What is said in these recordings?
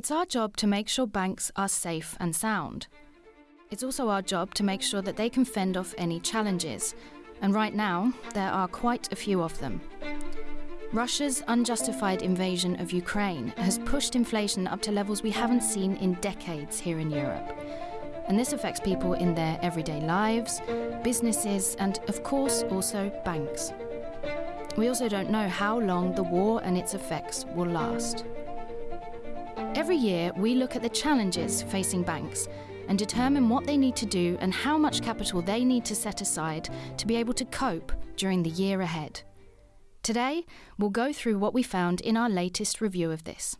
It's our job to make sure banks are safe and sound. It's also our job to make sure that they can fend off any challenges. And right now, there are quite a few of them. Russia's unjustified invasion of Ukraine has pushed inflation up to levels we haven't seen in decades here in Europe. And this affects people in their everyday lives, businesses, and of course also banks. We also don't know how long the war and its effects will last. Every year, we look at the challenges facing banks and determine what they need to do and how much capital they need to set aside to be able to cope during the year ahead. Today, we'll go through what we found in our latest review of this.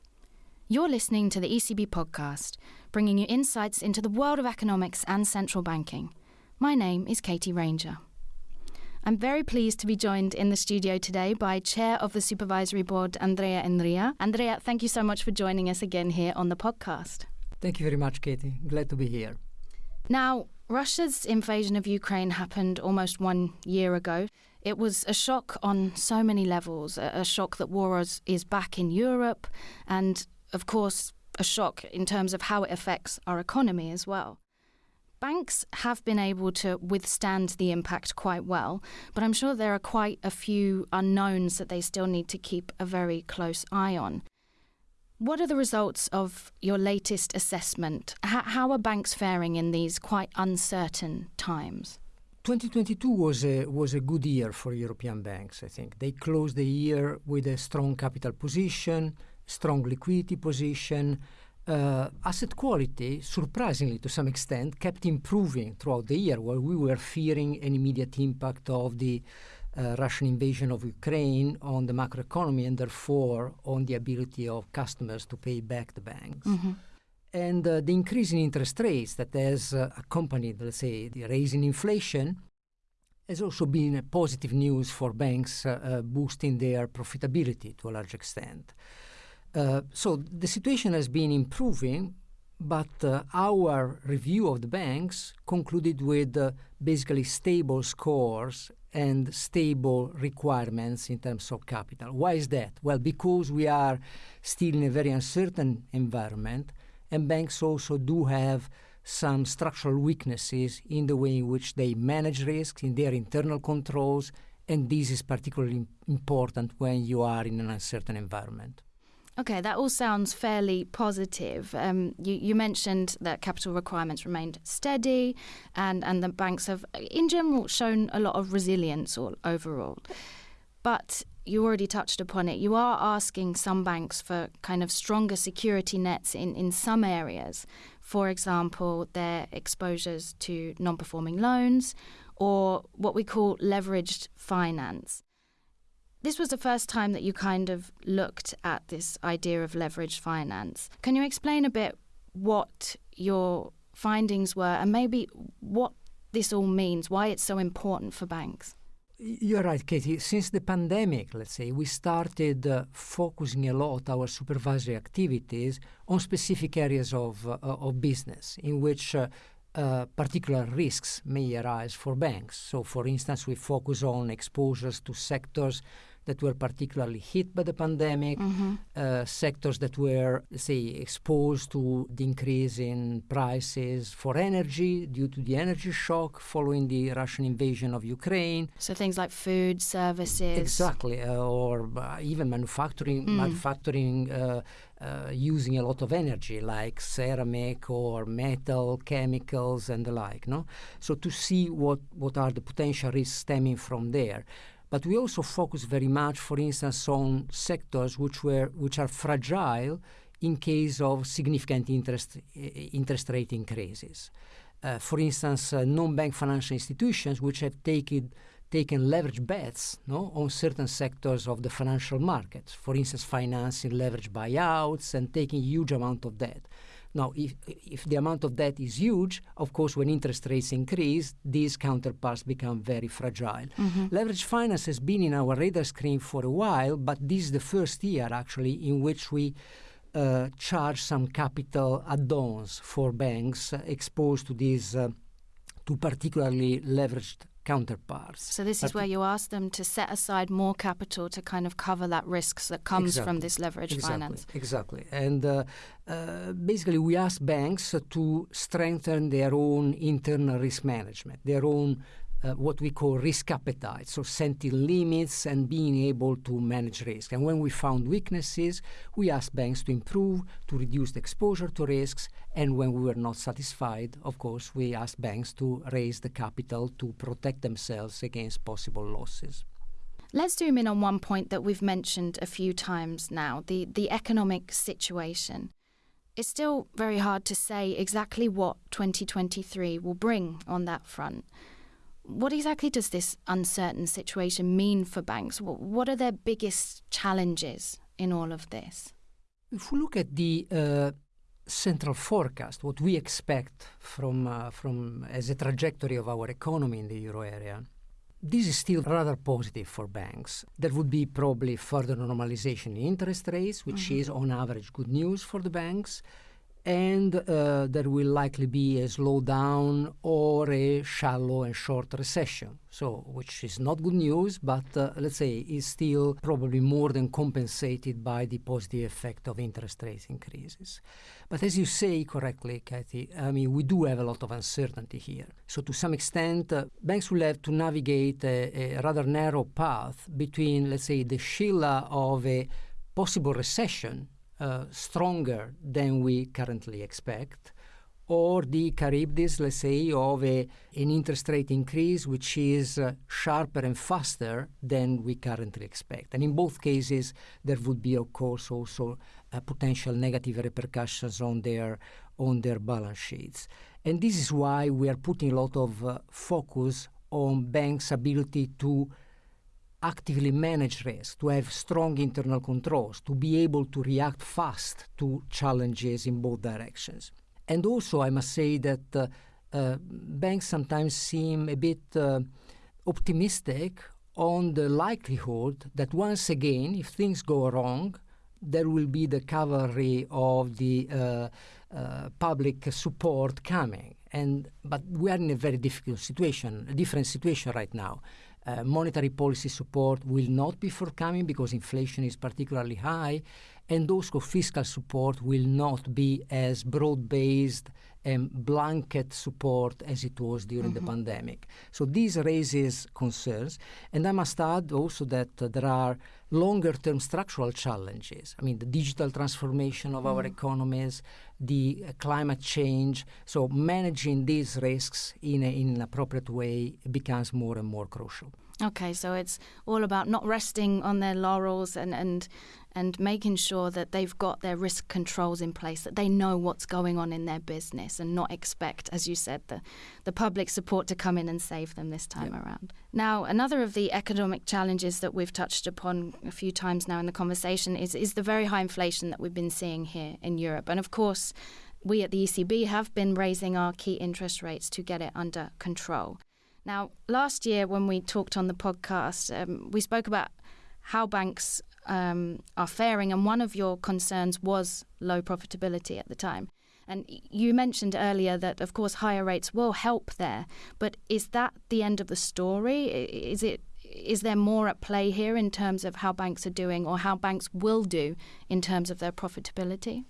You're listening to the ECB podcast, bringing you insights into the world of economics and central banking. My name is Katie Ranger. I'm very pleased to be joined in the studio today by Chair of the Supervisory Board, Andrea Enria. Andrea, thank you so much for joining us again here on the podcast. Thank you very much, Katie. Glad to be here. Now, Russia's invasion of Ukraine happened almost one year ago. It was a shock on so many levels a, shock that war is, is back in Europe, and of course, a shock in terms of how it affects our economy as well. Banks have been able to withstand the impact quite well, but I'm sure there are quite a few unknowns that they still need to keep a very close eye on. What are the results of your latest assessment? H- how are banks faring in these quite uncertain times? 2022 was a, was a good year for European banks, I think. They closed the year with a strong capital position, strong liquidity position. Uh, asset quality, surprisingly to some extent, kept improving throughout the year, while we were fearing an immediate impact of the uh, Russian invasion of Ukraine on the macroeconomy and therefore on the ability of customers to pay back the banks. Mm-hmm. And uh, the increase in interest rates that has uh, accompanied, let's say, the rise in inflation has also been a positive news for banks, uh, uh, boosting their profitability to a large extent. Uh, so the situation has been improving, but uh, our review of the banks concluded with uh, basically stable scores and stable requirements in terms of capital. Why is that? Well, because we are still in a very uncertain environment, and banks also do have some structural weaknesses in the way in which they manage risks, in their internal controls, and this is particularly important when you are in an uncertain environment. Okay, that all sounds fairly positive. Um, you, you, mentioned that capital requirements remained steady, and, and the banks have, in general, shown a lot of resilience all, overall. But you already touched upon it. You are asking some banks for kind of stronger security nets in, in some areas. For example, their exposures to non performing loans or what we call leveraged finance. This was the first time that you kind of looked at this idea of leveraged finance. Can you explain a bit what your findings were and maybe what this all means, why it's so important for banks? You're right, Katie. Since the pandemic, let's say, we started uh, focusing a lot our supervisory activities on specific areas of, uh, of business in which uh, uh, particular risks may arise for banks. So, for instance, we focus on exposures to sectors that were particularly hit by the pandemic, mm-hmm. uh, sectors that were, say, exposed to the increase in prices for energy due to the energy shock following the Russian invasion of Ukraine. So things like food, services. Exactly, uh, or uh, even manufacturing, mm. manufacturing. Uh, uh, using a lot of energy, like ceramic or metal, chemicals, and the like. No, so to see what what are the potential risks stemming from there. But we also focus very much, for instance, on sectors which were which are fragile in case of significant interest interest rate increases. Uh, for instance, uh, non-bank financial institutions which have taken taken leverage bets no, on certain sectors of the financial markets. For instance, financing leverage buyouts and taking huge amount of debt. Now, if, if the amount of debt is huge, of course, when interest rates increase, these counterparts become very fragile. Mm-hmm. Leverage finance has been in our radar screen for a while, but this is the first year actually in which we uh, charge some capital add-ons for banks uh, exposed to these uh, to particularly leveraged counterparts. So this is But- where you ask them to set aside more capital to kind of cover that risks that comes from this leverage exactly, finance. Exactly. And uh, uh, basically, we ask banks to strengthen their own internal risk management, their own uh, what we call risk appetite, so setting limits and being able to manage risk. And when we found weaknesses, we asked banks to improve, to reduce the exposure to risks. And when we were not satisfied, of course, we asked banks to raise the capital to protect themselves against possible losses. Let's zoom in on one point that we've mentioned a few times now the, the economic situation. It's still very hard to say exactly what 2023 will bring on that front. What exactly does this uncertain situation mean for banks? What are their biggest challenges in all of this? If we look at the uh, central forecast, what we expect from uh, from as a trajectory of our economy in the euro area, this is still rather positive for banks. There would be probably further normalization in interest rates, which is on average good news for the banks. And uh, there will likely be a slowdown or a shallow and short recession. So, which is not good news, but uh, let's say is still probably more than compensated by the positive effect of interest rate increases. But as you say correctly, Kathy, I mean, we do have a lot of uncertainty here. So, to some extent, uh, banks will have to navigate a, a rather narrow path between, let's say, the Scylla of a possible recession uh, stronger than we currently expect, or the Charybdis, let's say, of a, an interest rate increase which is uh, sharper and faster than we currently expect. And in both cases, there would be, of course, also uh, potential negative repercussions on their on their balance sheets. And this is why we are putting a lot of uh, focus on banks' ability to actively manage risk, to have strong internal controls, to be able to react fast to challenges in both directions. And also, I must say that uh, uh, banks sometimes seem a bit uh, optimistic on the likelihood that once again, if things go wrong, there will be the cavalry of the uh, uh, public support coming. And but we are in a very difficult situation, a different situation right now. Uh, monetary policy support will not be forthcoming because inflation is particularly high, and also fiscal support will not be as broad-based and blanket support as it was during the pandemic. So this raises concerns, and I must add also that uh, there are longer-term structural challenges. I mean, the digital transformation of our economies, the uh, climate change. So managing these risks in, a, in an appropriate way becomes more and more crucial. Okay, so it's all about not resting on their laurels and, and and making sure that they've got their risk controls in place, that they know what's going on in their business and not expect, as you said, the, the public support to come in and save them this time around. Now, another of the economic challenges that we've touched upon a few times now in the conversation is, is the very high inflation that we've been seeing here in Europe. And of course, we at the ECB have been raising our key interest rates to get it under control. Now, last year when we talked on the podcast, um, we spoke about how banks um, are faring, and one of your concerns was low profitability at the time. And you mentioned earlier that, of course, higher rates will help there, but is that the end of the story? Is it is there more at play here in terms of how banks are doing, or how banks will do in terms of their profitability?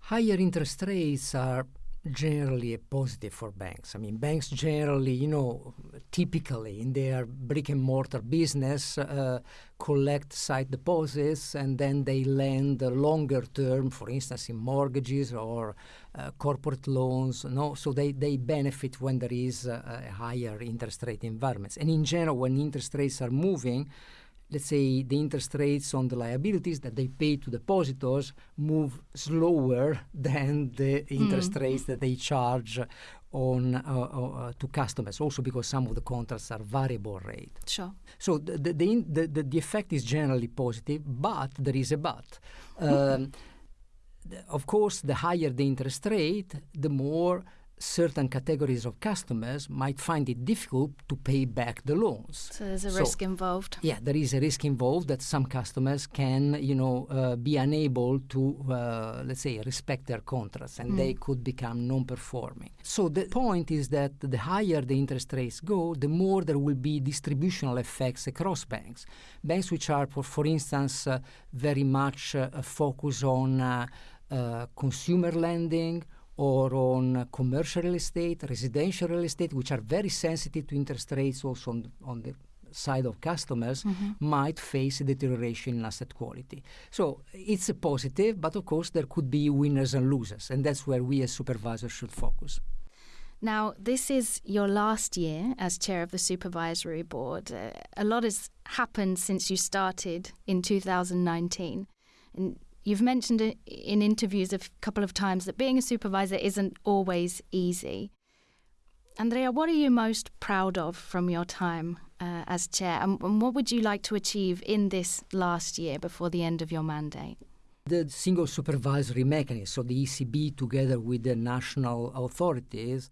Higher interest rates are generally a positive for banks. I mean, banks generally, you know, typically in their brick and mortar business, uh, collect sight deposits and then they lend uh, longer term, for instance, in mortgages or uh, corporate loans. No, so they, they benefit when there is a, a higher interest rate environments. And in general, when interest rates are moving, let's say the interest rates on the liabilities that they pay to depositors move slower than the interest rates that they charge on uh, uh, to customers also because some of the contracts are variable rate. Sure. so the the, the, the, the, the effect is generally positive but there is a but. Um, of course the higher the interest rate the more certain categories of customers might find it difficult to pay back the loans. So there's a so, risk involved. Yeah, there is a risk involved that some customers can, you know, uh, be unable to, uh, let's say, respect their contracts, and mm. they could become non-performing. So the point is that the higher the interest rates go, the more there will be distributional effects across banks. Banks which are, for, for instance, uh, very much uh, focused on uh, uh, consumer lending or on commercial real estate, residential real estate, which are very sensitive to interest rates also on the, on the side of customers, mm-hmm. might face a deterioration in asset quality. So it's a positive, but of course there could be winners and losers, and that's where we as supervisors should focus. Now, this is your last year as chair of the supervisory board. Uh, a lot has happened since you started in 2019. And You've mentioned in interviews a couple of times that being a supervisor isn't always easy. Andrea, what are you most proud of from your time uh, as chair, and, and what would you like to achieve in this last year before the end of your mandate? The single supervisory mechanism, so the ECB together with the national authorities,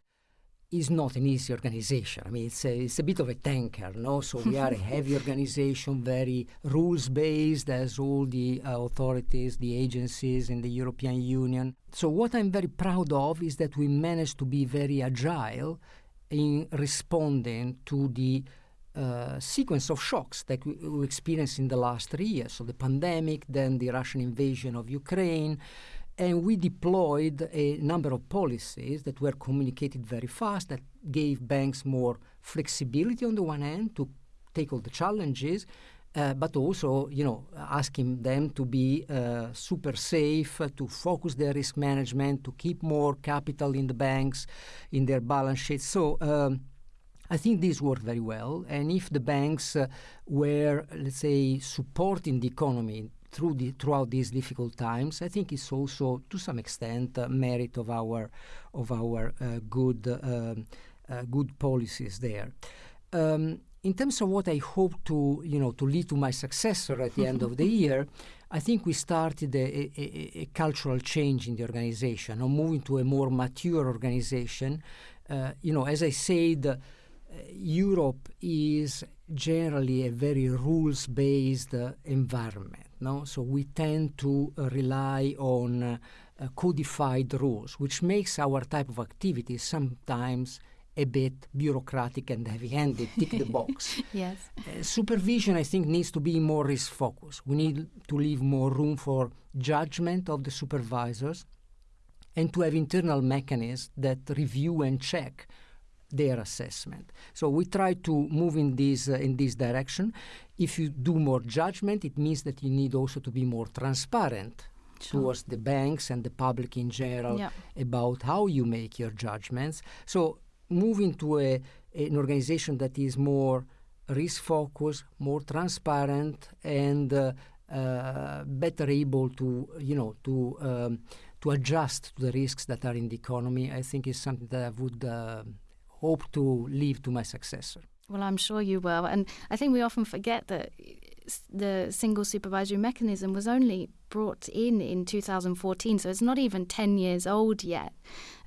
is not an easy organization. I mean, it's a, it's a bit of a tanker, no? So we are a heavy organization, very rules-based, as all the uh, authorities, the agencies in the European Union. So what I'm very proud of is that we managed to be very agile in responding to the uh, sequence of shocks that we, we experienced in the last three years. So the pandemic, then the Russian invasion of Ukraine, and we deployed a number of policies that were communicated very fast that gave banks more flexibility on the one hand to take all the challenges, uh, but also, you know, asking them to be uh, super safe, uh, to focus their risk management, to keep more capital in the banks, in their balance sheets. So um, I think this worked very well. And if the banks uh, were, let's say, supporting the economy through the, throughout these difficult times. I think it's also, to some extent, uh, merit of our of our uh, good um, uh, good policies there. Um, in terms of what I hope to you know to lead to my successor at the end of the year, I think we started a, a, a, cultural change in the organization, or moving to a more mature organization. Uh, you know, as I said. Europe is generally a very rules-based uh, environment. No? So we tend to uh, rely on uh, codified rules, which makes our type of activity sometimes a bit bureaucratic and heavy-handed, tick the box. yes. Uh, supervision, I think, needs to be more risk-focused. We need to leave more room for judgment of the supervisors and to have internal mechanisms that review and check their assessment. So we try to move in this uh, in this direction. If you do more judgment, it means that you need also to be more transparent sure. towards the banks and the public in general yeah. about how you make your judgments. So moving to a, an organization that is more risk focused, more transparent, and uh, uh, better able to you know to um, to adjust to the risks that are in the economy, I think is something that I would uh, hope to leave to my successor. Well, I'm sure you will. And I think we often forget that the single supervisory mechanism was only brought in in 2014, so it's not even 10 years old yet.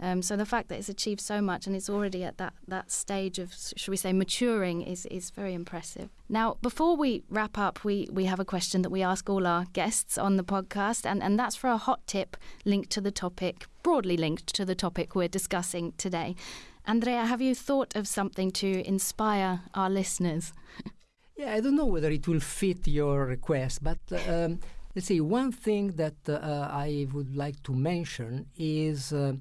Um, so the fact that it's achieved so much and it's already at that, that stage of, should we say, maturing is, is very impressive. Now, before we wrap up, we, we have a question that we ask all our guests on the podcast, and, and that's for a hot tip linked to the topic, broadly linked to the topic we're discussing today. Andrea, have you thought of something to inspire our listeners? yeah, I don't know whether it will fit your request, but um, let's see. One thing that uh, I would like to mention is uh,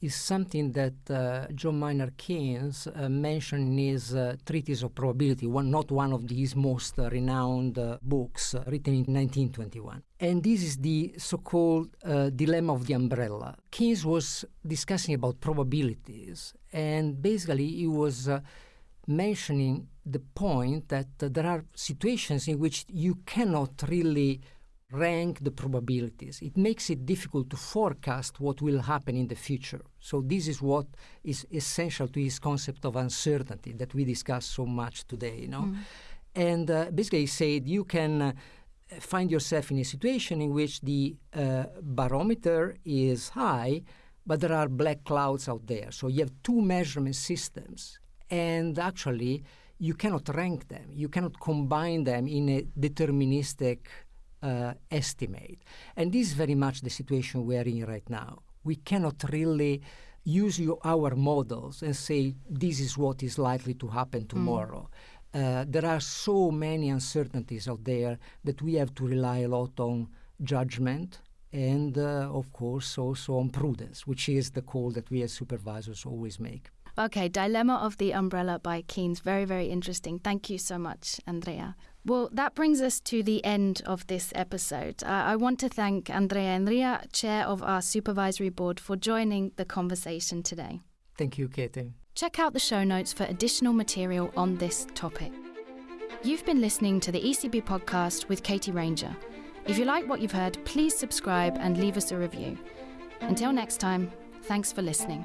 is something that uh, John Maynard Keynes uh, mentioned in his uh, Treatise of Probability, one, not one of his most uh, renowned uh, books, uh, written in 1921. And this is the so called dilemma of the umbrella. Keynes was discussing about probabilities, and basically he was mentioning the point that there are situations in which you cannot really rank the probabilities. It makes it difficult to forecast what will happen in the future. So this is what is essential to his concept of uncertainty that we discuss so much today. You know, mm. and uh, basically he said you can. Uh, find yourself in a situation in which the uh, barometer is high, but there are black clouds out there. So you have two measurement systems, and actually, you cannot rank them. You cannot combine them in a deterministic uh, estimate. And this is very much the situation we are in right now. We cannot really use your, our models and say this is what is likely to happen hmm. tomorrow. Mm. Uh, there are so many uncertainties out there that we have to rely a lot on judgment and, uh, of course, also on prudence, which is the call that we as supervisors always make. Okay, Dilemma of the Umbrella by Keynes. Very, very interesting. Thank you so much, Andrea. Well, that brings us to the end of this episode. Uh, I want to thank Andrea Enria, Chair of our Supervisory Board, for joining the conversation today. Thank you, Katie. Check out the show notes for additional material on this topic. You've been listening to the ECB podcast with Katie Ranger. If you like what you've heard, please subscribe and leave us a review. Until next time, thanks for listening.